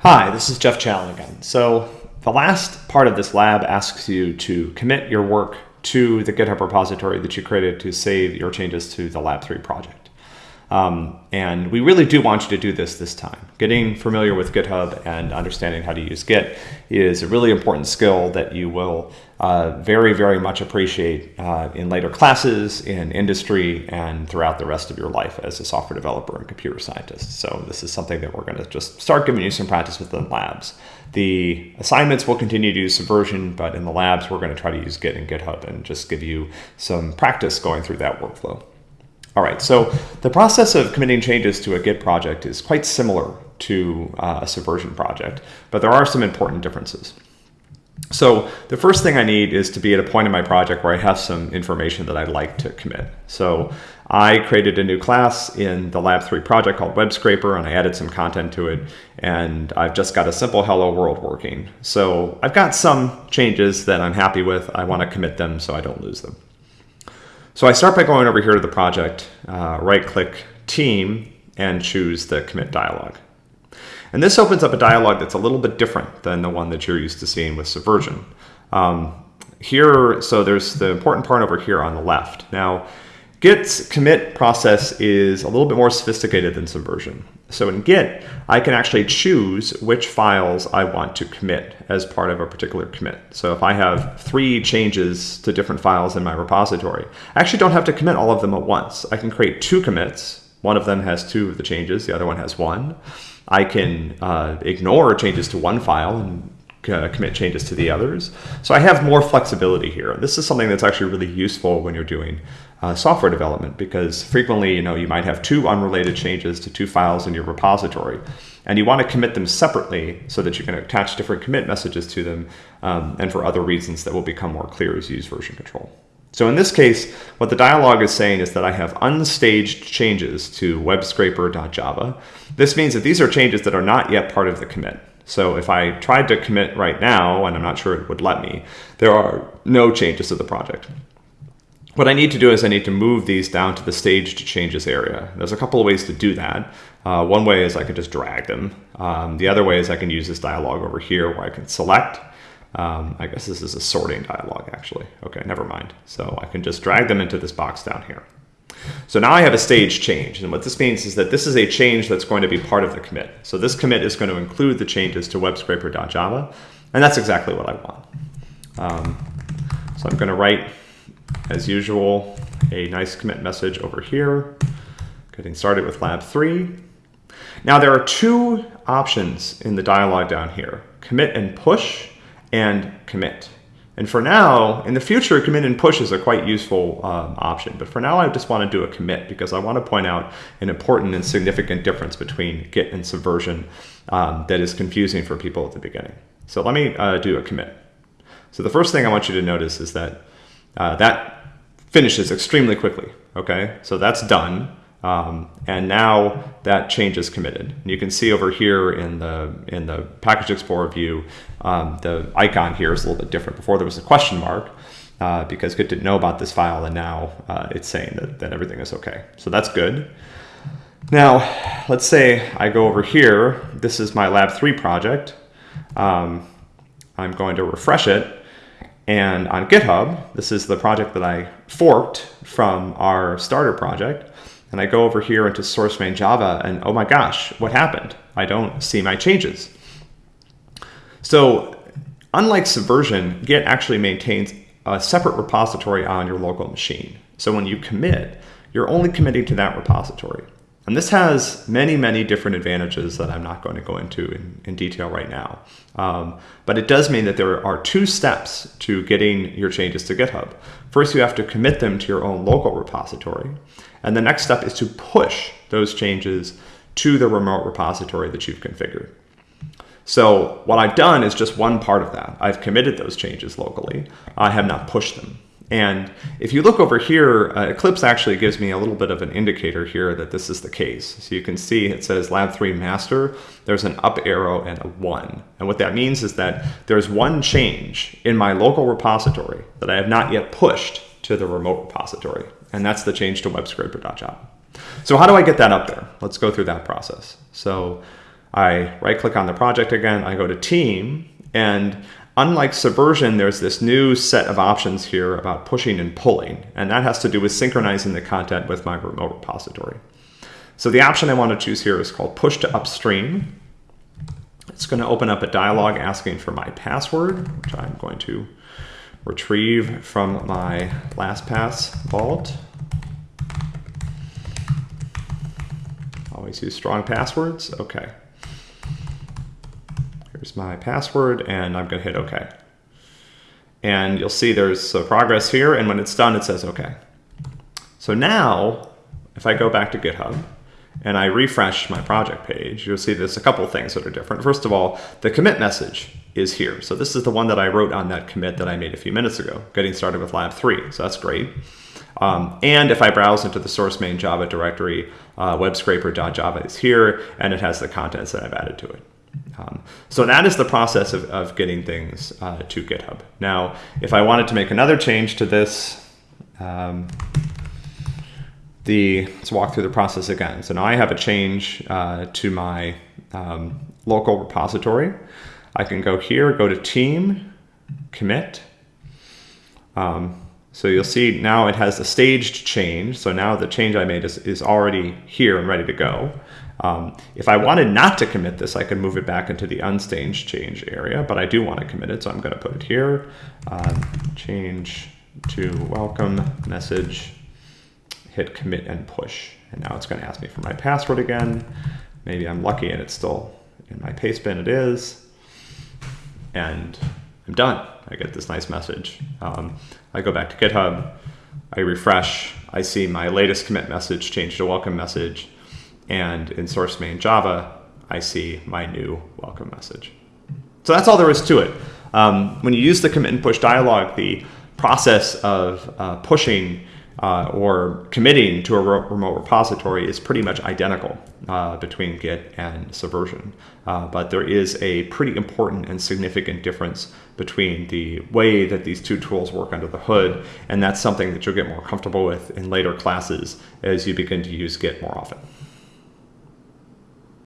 Hi, this is Jeff Challen again. So the last part of this lab asks you to commit your work to the GitHub repository that you created to save your changes to the Lab 3 project. Um, and we really do want you to do this this time. Getting familiar with GitHub and understanding how to use Git is a really important skill that you will uh, very, very much appreciate uh, in later classes, in industry, and throughout the rest of your life as a software developer and computer scientist. So this is something that we're going to just start giving you some practice with the labs. The assignments will continue to use Subversion, but in the labs, we're going to try to use Git and GitHub and just give you some practice going through that workflow. All right, so the process of committing changes to a Git project is quite similar to uh, a Subversion project, but there are some important differences. So the first thing I need is to be at a point in my project where I have some information that I'd like to commit. So I created a new class in the Lab 3 project called Web Scraper, and I added some content to it, and I've just got a simple hello world working. So I've got some changes that I'm happy with. I want to commit them so I don't lose them. So I start by going over here to the project, uh, right click team and choose the commit dialog. And this opens up a dialog that's a little bit different than the one that you're used to seeing with Subversion. Um, here, so there's the important part over here on the left. Now, Git's commit process is a little bit more sophisticated than Subversion. So in Git, I can actually choose which files I want to commit as part of a particular commit. So if I have three changes to different files in my repository, I actually don't have to commit all of them at once. I can create two commits. One of them has two of the changes, the other one has one. I can uh, ignore changes to one file and uh, commit changes to the others. So I have more flexibility here. This is something that's actually really useful when you're doing uh, software development because frequently, you know, you might have two unrelated changes to two files in your repository and you want to commit them separately so that you can attach different commit messages to them um, and for other reasons that will become more clear as you use version control. So in this case, what the dialog is saying is that I have unstaged changes to webscraper.java. This means that these are changes that are not yet part of the commit. So if I tried to commit right now, and I'm not sure it would let me, there are no changes to the project. What I need to do is I need to move these down to the staged changes area. There's a couple of ways to do that. Uh, one way is I can just drag them. Um, the other way is I can use this dialog over here where I can select. Um, I guess this is a sorting dialog actually. Okay, never mind. So I can just drag them into this box down here. So now I have a stage change. And what this means is that this is a change that's going to be part of the commit. So this commit is going to include the changes to webscraper.java. And that's exactly what I want. Um, so I'm going to write as usual, a nice commit message over here, getting started with lab three. Now there are two options in the dialog down here, commit and push and commit. And for now, in the future, commit and push is a quite useful um, option. But for now, I just want to do a commit because I want to point out an important and significant difference between Git and Subversion um, that is confusing for people at the beginning. So let me uh, do a commit. So the first thing I want you to notice is that uh, that finishes extremely quickly. Okay, so that's done. Um, and now that change is committed. And you can see over here in the in the package explorer view, um, the icon here is a little bit different. Before there was a question mark uh, because Git didn't know about this file, and now uh, it's saying that, that everything is okay. So that's good. Now, let's say I go over here. This is my Lab 3 project. Um, I'm going to refresh it. And on GitHub, this is the project that I forked from our starter project. And I go over here into source main Java and oh my gosh, what happened? I don't see my changes. So unlike Subversion, Git actually maintains a separate repository on your local machine. So when you commit, you're only committing to that repository. And this has many, many different advantages that I'm not going to go into in, in detail right now. Um, but it does mean that there are two steps to getting your changes to GitHub. First, you have to commit them to your own local repository. And the next step is to push those changes to the remote repository that you've configured. So what I've done is just one part of that. I've committed those changes locally. I have not pushed them. And if you look over here, uh, Eclipse actually gives me a little bit of an indicator here that this is the case. So you can see it says lab 3 master, there's an up arrow and a 1. And what that means is that there's one change in my local repository that I have not yet pushed to the remote repository. And that's the change to webscraper.java. So how do I get that up there? Let's go through that process. So I right click on the project again, I go to team, and unlike Subversion, there's this new set of options here about pushing and pulling, and that has to do with synchronizing the content with my remote repository. So the option I want to choose here is called push to upstream. It's going to open up a dialog asking for my password, which I'm going to retrieve from my LastPass vault. Always use strong passwords. Okay. My password and I'm going to hit OK. And you'll see there's progress here and when it's done it says OK. So now if I go back to GitHub and I refresh my project page, you'll see there's a couple things that are different. First of all, the commit message is here. So this is the one that I wrote on that commit that I made a few minutes ago, getting started with lab three. So that's great. Um, and if I browse into the source main Java directory, uh, webscraper.java is here, and it has the contents that I've added to it. Um, so that is the process of, of getting things uh, to GitHub. Now, if I wanted to make another change to this, um, the let's walk through the process again. So now I have a change uh, to my um, local repository. I can go here, go to team, commit. Um, so you'll see now it has a staged change. So now the change I made is, is already here and ready to go. Um, if I wanted not to commit this, I could move it back into the unstaged change area, but I do want to commit it, so I'm going to put it here. Um, change to welcome message, hit commit and push. And now it's going to ask me for my password again. Maybe I'm lucky and it's still in my paste bin. It is. And I'm done. I get this nice message. Um, I go back to GitHub. I refresh. I see my latest commit message change to welcome message. And in source main Java, I see my new welcome message. So that's all there is to it. Um, when you use the commit and push dialog, the process of uh, pushing uh, or committing to a remote repository is pretty much identical uh, between Git and Subversion. Uh, but there is a pretty important and significant difference between the way that these two tools work under the hood, and that's something that you'll get more comfortable with in later classes as you begin to use Git more often.